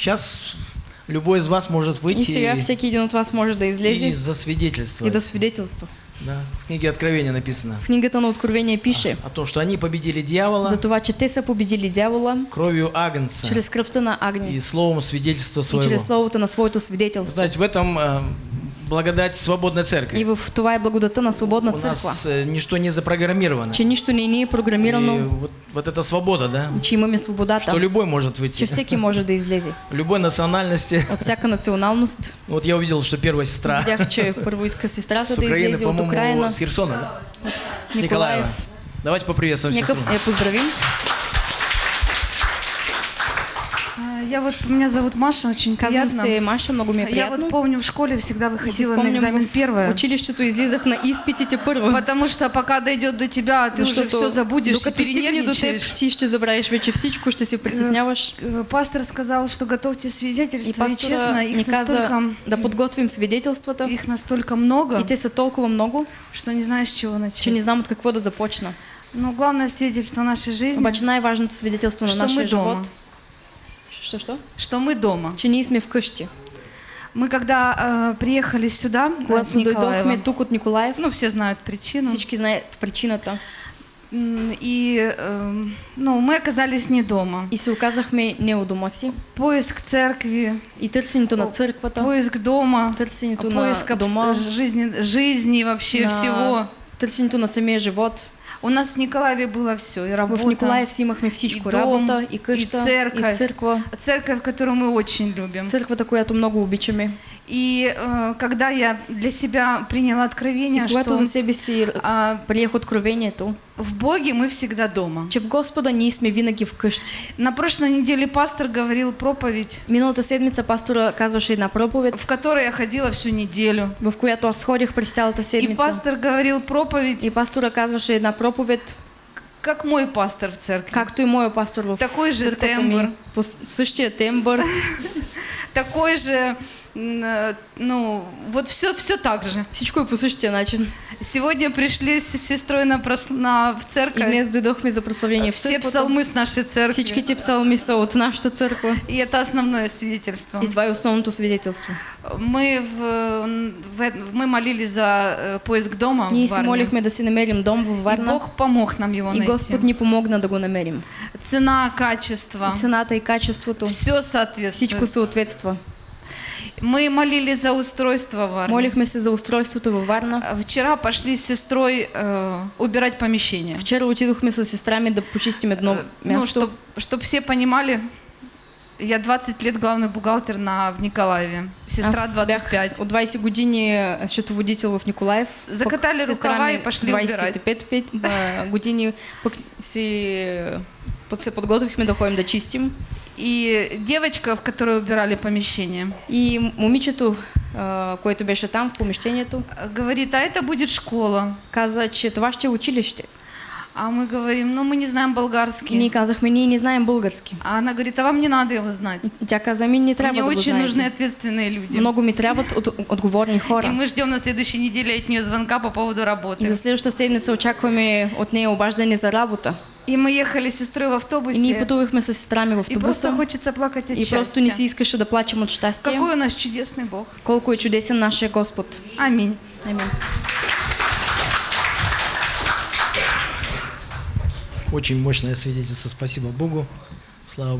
Сейчас любой из вас может И выйти и, всеки един от вас може да и излезе и засвидетельствовать. да свидетелства. Да, в книге Откровения написано В книгата на Откровение пише о том, что они победили дьявола за това, че те са победили дявола кровью Агнца чрез кръвта на и Агни словом свидетельства и своего. чрез словото на своето свидетелство. Знаете, в этом э, благодать свободной И церкви. в това е благодата на свободна У църква. нас э, ничто не запрограммировано. Че нищо не ни е И програмирано, вот, вот эта свобода, да, че имаме что свободата, любой может че выйти, всеки може да излезе. любой национальности. От всяка националност. Вот я увидел, что первая сестра Видях, че първо иска сестрата да Украины, излезе от по-моему, Украина, с Херсона, да? от. Николаев. Давайте поприветствуем Нека сестру. я поздравим. Я вот, меня зовут Маша, очень приятно. се Маша, много ми е Я приятно. вот помню, в школе всегда И выходила на экзамен первая. училището излизах на изпитите първо. Потому что пока дойдет до тебя, ты уже Защото все забудешь, до теб, перенервничаешь. ти ще забравиш вече всичко, ще се притесняваш. Э, Пастор сказал, что готовьте И свидетельства, и, пастора честно, их каза настолько, да подготвим свидетелствата. их настолько много, И те са толкова много, что не знаешь, с чего начать. че не знам от какво да започна. Но главное свидетельство нашей жизни, Обаче най-важното свидетелство на Що нашия ми дома. Що? что мы дома. Че сме вкъщи. Мы когда э, приехали сюда, э, с Когато Николаева, дойдохме тук от Николаев, ну, все знают причину, всички знаят причината. М, и э, ну, мы оказались не дома. И се оказахме не у дома си. Поиск церкви, И търсенето на църквата, поиск дома, търсенето на поиск дома, жизни, жизни вообще на всего. търсенето на самия живот. У нас в Николаеве было все, и работа, В Николаев си имахме всичко. и дом, Работа, и къща, и църква. и церковь, которую мы очень любим. Църквата, която много обичаме. И э, когда я для себя приняла И откровение, когато что за себе си а, приех откровението, в Боге мы всегда дома. че в Господа ние сме винаги вкъщи. На прошлой неделе пастор говорил проповедь, Миналата седмица пастора казваше една проповед, в которой я ходила всю неделю. в която аз ходих през цялата И седмица. пастор говорил проповедь, И пастора казваше една проповед, как мой пастор в церкви. както и моя пастор в Такой же тембър. ми. По с- същия тембър. Такой же, ну, вот все, все так же. Всичко е по същия начин. Сегодня пришли с сестрой на, прос- на- в И церковь. днес дойдохме за прославление в Все църквата. псалмы с нашей церкви. Всичките псалми са от нашата църква. И это основное свидетельство. И това е основното свидетелство. Мы, в, в- мы молились за э, поиск дома Ние в Варне. молихме да си намерим дом И Варна. Бог помог нам его И найти. Господ ни помогна да го намерим. Цена, качество, И цената и качеството, все соответствует. всичко съответства. Мы молились за устройство в Варне. Молихме се за устройството във Варна. А Вчера пошли с сестрой э, убирать помещение. Вчера отидохме с сестра ми да почистим едно Э, Ну, място. чтобы чтоб все понимали, я 20 лет главный бухгалтер на, в Николаеве. Сестра Аз бях 25. от 20 години счетоводител в Николаев. Закатали рукава и пошли убирать. 25 пет, а, години пък си се подготвихме да ходим да чистим. И девочка, в которой убирали помещение, И момичето, а, което беше там в помещението, э, говорит, а это будет школа. каза, че това ще училище. А мы говорим, ну мы не знаем И болгарский. ние казахме, ние не знаем български. А она говорит, а вам не надо его знать. Тя каза, ми не трябва Мне очень нужны знаете. ответственные люди. Много ми трябват от, отговорни И хора. мы ждем на следующей неделе от нее звонка по поводу И работы. за следващата седмица очакваме от нея обаждане за работа. И мы ехали с сестрой в И автобусе. ние пътувахме с сестра ми в И просто хочется плакать от И просто не счастья. си искаше да плачем от щастие. Какой у нас чудесный Бог. Колко е чудесен нашия Господ. Аминь. Амин. Очень мощное свидетельство. Спасибо Богу. Слава